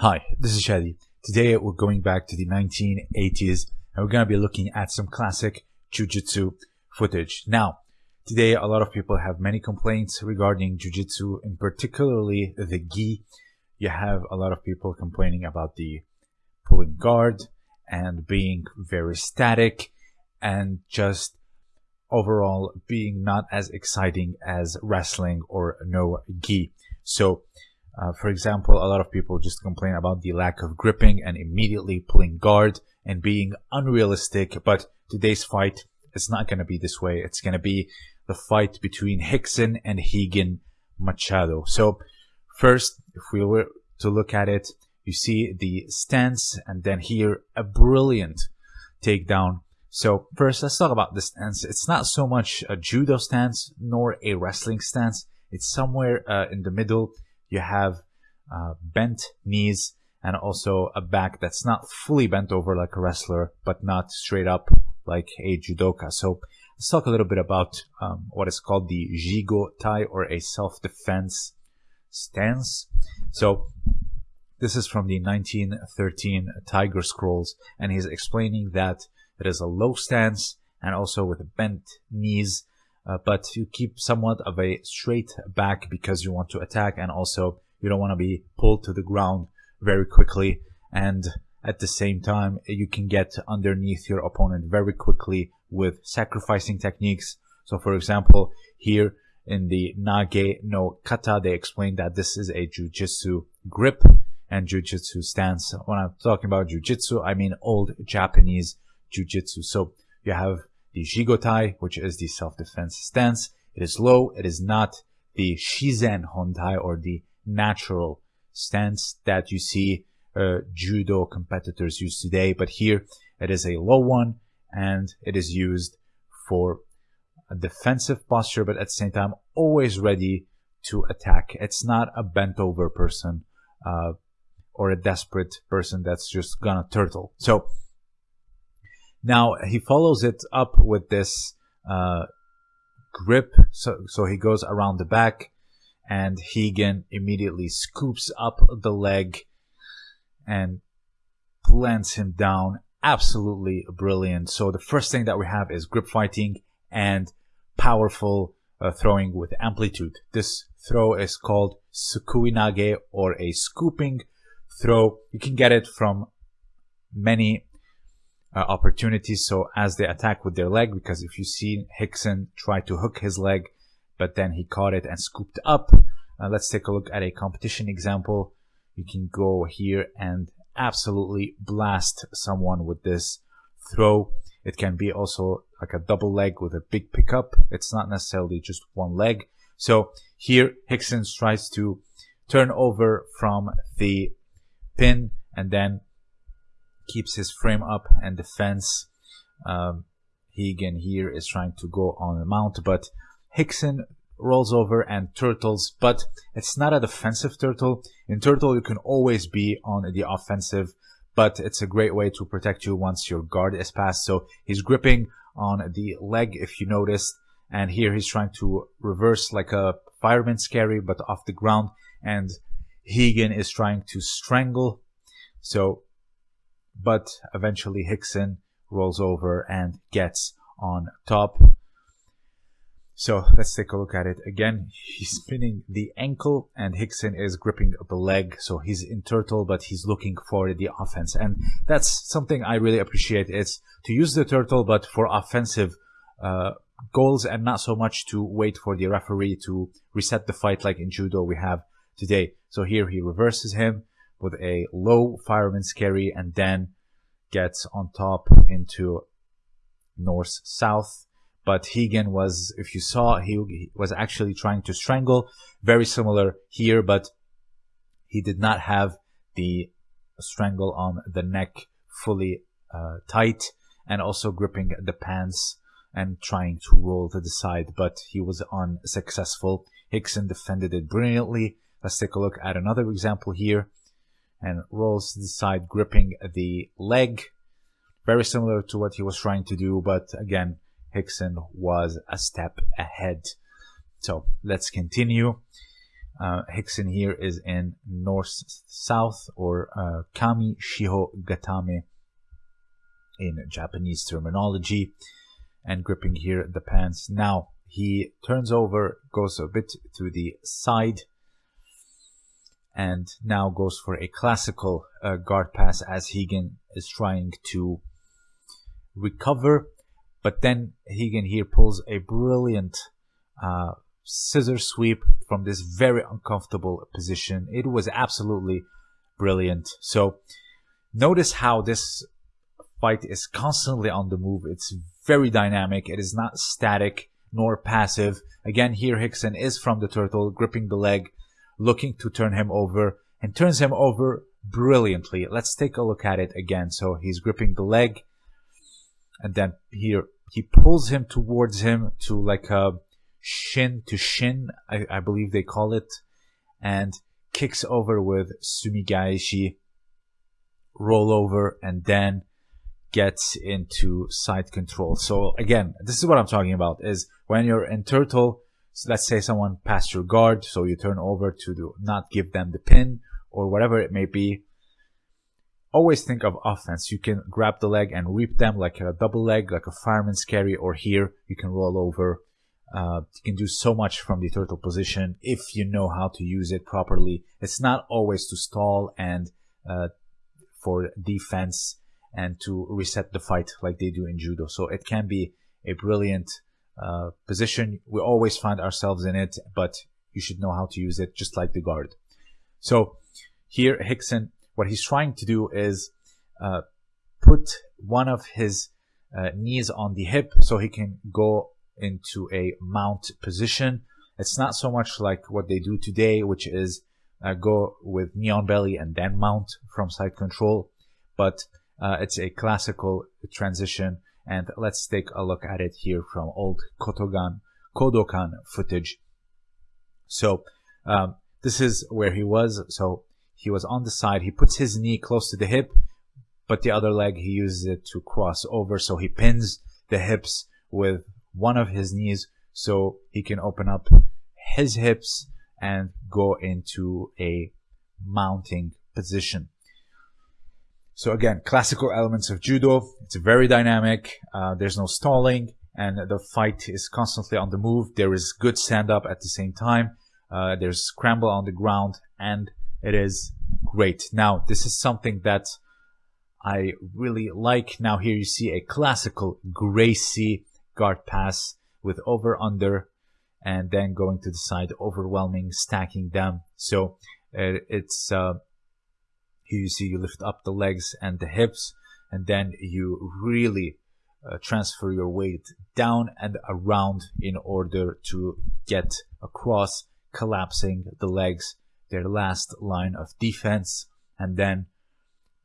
Hi, this is Shadi. Today we're going back to the 1980s and we're going to be looking at some classic Jiu-Jitsu footage. Now, today a lot of people have many complaints regarding Jiu-Jitsu and particularly the gi. You have a lot of people complaining about the pulling guard and being very static and just overall being not as exciting as wrestling or no gi. So uh, for example, a lot of people just complain about the lack of gripping and immediately pulling guard and being unrealistic. But today's fight, it's not going to be this way. It's going to be the fight between Rickson and Rigan Machado. So first, if we were to look at it, you see the stance and then here a brilliant takedown. So first, let's talk about the stance. It's not so much a judo stance nor a wrestling stance. It's somewhere uh, in the middle you have uh, bent knees and also a back that's not fully bent over like a wrestler, but not straight up like a judoka. So let's talk a little bit about um, what is called the Jigo Tai or a self-defense stance. So this is from the 1913 Tiger Scrolls, and he's explaining that it is a low stance and also with bent knees uh, but you keep somewhat of a straight back because you want to attack and also you don't want to be pulled to the ground very quickly. And at the same time you can get underneath your opponent very quickly with sacrificing techniques. So for example here in the nage no kata they explain that this is a jujitsu grip and jujitsu stance. When i'm talking about jujitsu i mean old japanese jujitsu so you have the Jigotai, which is the self-defense stance. It is low. It is not the Shizen Hontai or the natural stance that you see uh, judo competitors use today. But here it is a low one and it is used for a defensive posture, but at the same time, always ready to attack. It's not a bent over person uh, or a desperate person that's just gonna turtle. So now he follows it up with this uh, grip. So, so he goes around the back and Rigan immediately scoops up the leg and plants him down. Absolutely brilliant. So the first thing that we have is grip fighting and powerful uh, throwing with amplitude. This throw is called sukuinage or a scooping throw. You can get it from many uh, opportunities. So as they attack with their leg, because if you see Rickson try to hook his leg, but then he caught it and scooped up. Uh, let's take a look at a competition example. You can go here and absolutely blast someone with this throw. It can be also like a double leg with a big pickup. It's not necessarily just one leg. So here Rickson tries to turn over from the pin and then keeps his frame up and defense. Um, Rigan here is trying to go on the mount, but Rickson rolls over and turtles, but it's not a defensive turtle. In turtle, you can always be on the offensive, but it's a great way to protect you once your guard is passed. So he's gripping on the leg, if you noticed, and here he's trying to reverse like a fireman's carry, but off the ground, and Rigan is trying to strangle. So but eventually Hickson rolls over and gets on top. So let's take a look at it again. He's spinning the ankle and Hickson is gripping the leg. So he's in turtle, but he's looking for the offense. And that's something I really appreciate. It's to use the turtle, but for offensive uh, goals and not so much to wait for the referee to reset the fight like in judo we have today. So here he reverses him with a low fireman's carry and then gets on top into north south but Rigan was if you saw he, was actually trying to strangle. Very similar here but he did not have the strangle on the neck fully uh, tight and also gripping the pants and trying to roll to the side but he was unsuccessful. Rickson defended it brilliantly. Let's take a look at another example here and rolls to the side, gripping the leg. Very similar to what he was trying to do, but again, Rickson was a step ahead. So let's continue. Uh, Rickson here is in north-south or uh, Kami Shiho Gatame in Japanese terminology and gripping here the pants. Now he turns over, goes a bit to the side and now goes for a classical uh, guard pass as Higen is trying to recover. But then Higen here pulls a brilliant uh, scissor sweep from this very uncomfortable position. It was absolutely brilliant. So notice how this fight is constantly on the move. It's very dynamic. It is not static nor passive. Again, here Rickson is from the turtle, gripping the leg, looking to turn him over, and turns him over brilliantly. Let's take a look at it again. So he's gripping the leg, and then here he pulls him towards him to like a shin to shin, I, I believe they call it, and kicks over with sumigaeshi, roll over, and then gets into side control. So again, this is what I'm talking about is when you're in turtle, so let's say someone passed your guard, so you turn over to do, not give them the pin or whatever it may be. Always think of offense. You can grab the leg and reap them like a double leg, like a fireman's carry, or here you can roll over. Uh, you can do so much from the turtle position if you know how to use it properly. It's not always to stall and uh, for defense and to reset the fight like they do in judo. So it can be a brilliant uh, position. We always find ourselves in it, but you should know how to use it just like the guard. So here Hickson, what he's trying to do is uh, put one of his uh, knees on the hip so he can go into a mount position. It's not so much like what they do today, which is uh, go with knee on belly and then mount from side control, but uh, it's a classical transition and let's take a look at it here from old Kotogan, Kodokan footage. So um, this is where he was. So he was on the side. He puts his knee close to the hip, but the other leg he uses it to cross over. So he pins the hips with one of his knees so he can open up his hips and go into a mounting position. So again, classical elements of judo. It's very dynamic. Uh, there's no stalling and the fight is constantly on the move. There is good stand up at the same time. Uh, there's scramble on the ground and it is great. Now, this is something that I really like. Now here you see a classical Gracie guard pass with over under and then going to the side, overwhelming, stacking them. So uh, it's uh, here you see you lift up the legs and the hips, and then you really uh, transfer your weight down and around in order to get across, collapsing the legs, their last line of defense, and then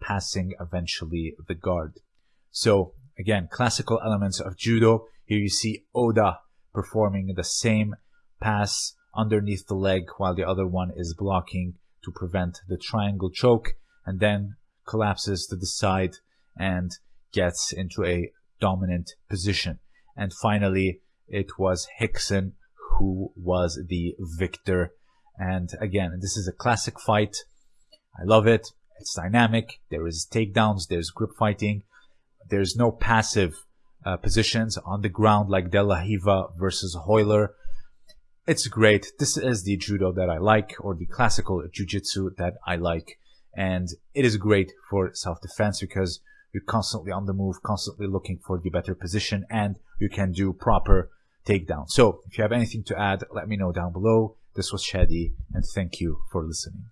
passing eventually the guard. So again, classical elements of judo. Here you see Oda performing the same pass underneath the leg while the other one is blocking to prevent the triangle choke and then collapses to the side and gets into a dominant position. And finally, it was Hickson who was the victor. And again, this is a classic fight. I love it. It's dynamic. There is takedowns. There's grip fighting. There's no passive uh, positions on the ground like De La Riva versus Royler. It's great. This is the judo that I like or the classical jiu-jitsu that I like and it is great for self-defense because you're constantly on the move, constantly looking for the better position, and you can do proper takedown. So if you have anything to add, let me know down below. This was Shadi, and thank you for listening.